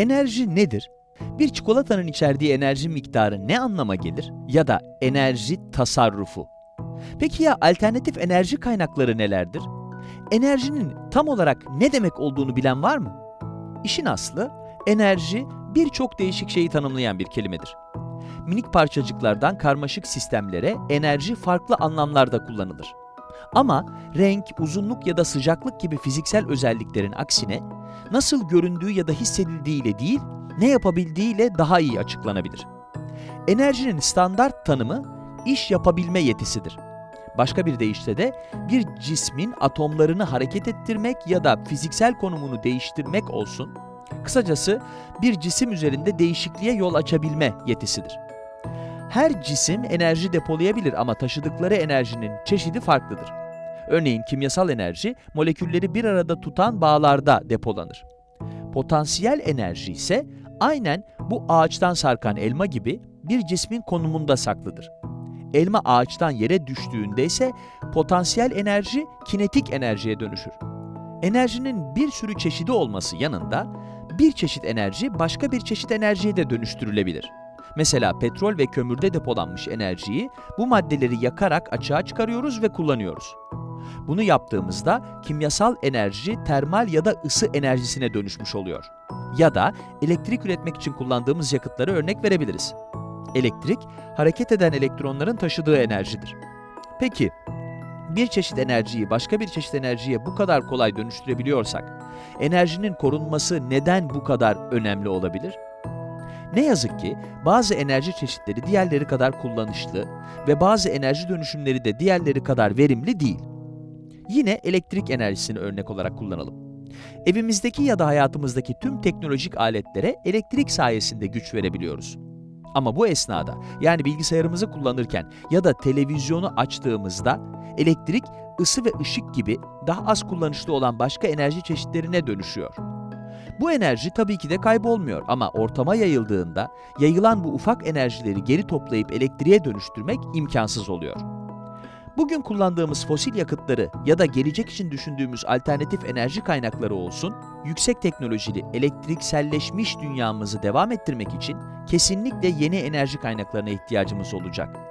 Enerji nedir? Bir çikolatanın içerdiği enerji miktarı ne anlama gelir? Ya da enerji tasarrufu. Peki ya alternatif enerji kaynakları nelerdir? Enerjinin tam olarak ne demek olduğunu bilen var mı? İşin aslı, enerji birçok değişik şeyi tanımlayan bir kelimedir. Minik parçacıklardan karmaşık sistemlere enerji farklı anlamlarda kullanılır. Ama renk, uzunluk ya da sıcaklık gibi fiziksel özelliklerin aksine nasıl göründüğü ya da hissedildiğiyle değil, ne yapabildiğiyle daha iyi açıklanabilir. Enerjinin standart tanımı iş yapabilme yetisidir. Başka bir deyişle de bir cismin atomlarını hareket ettirmek ya da fiziksel konumunu değiştirmek olsun. Kısacası bir cisim üzerinde değişikliğe yol açabilme yetisidir. Her cisim enerji depolayabilir ama taşıdıkları enerjinin çeşidi farklıdır. Örneğin kimyasal enerji molekülleri bir arada tutan bağlarda depolanır. Potansiyel enerji ise aynen bu ağaçtan sarkan elma gibi bir cismin konumunda saklıdır. Elma ağaçtan yere düştüğünde ise potansiyel enerji kinetik enerjiye dönüşür. Enerjinin bir sürü çeşidi olması yanında bir çeşit enerji başka bir çeşit enerjiye de dönüştürülebilir. Mesela petrol ve kömürde depolanmış enerjiyi bu maddeleri yakarak açığa çıkarıyoruz ve kullanıyoruz. Bunu yaptığımızda kimyasal enerji termal ya da ısı enerjisine dönüşmüş oluyor. Ya da elektrik üretmek için kullandığımız yakıtları örnek verebiliriz. Elektrik, hareket eden elektronların taşıdığı enerjidir. Peki, bir çeşit enerjiyi başka bir çeşit enerjiye bu kadar kolay dönüştürebiliyorsak, enerjinin korunması neden bu kadar önemli olabilir? Ne yazık ki bazı enerji çeşitleri diğerleri kadar kullanışlı ve bazı enerji dönüşümleri de diğerleri kadar verimli değil. Yine elektrik enerjisini örnek olarak kullanalım. Evimizdeki ya da hayatımızdaki tüm teknolojik aletlere elektrik sayesinde güç verebiliyoruz. Ama bu esnada, yani bilgisayarımızı kullanırken ya da televizyonu açtığımızda elektrik, ısı ve ışık gibi daha az kullanışlı olan başka enerji çeşitlerine dönüşüyor. Bu enerji tabii ki de kaybolmuyor ama ortama yayıldığında yayılan bu ufak enerjileri geri toplayıp elektriğe dönüştürmek imkansız oluyor. Bugün kullandığımız fosil yakıtları ya da gelecek için düşündüğümüz alternatif enerji kaynakları olsun, yüksek teknolojili, elektrikselleşmiş dünyamızı devam ettirmek için kesinlikle yeni enerji kaynaklarına ihtiyacımız olacak.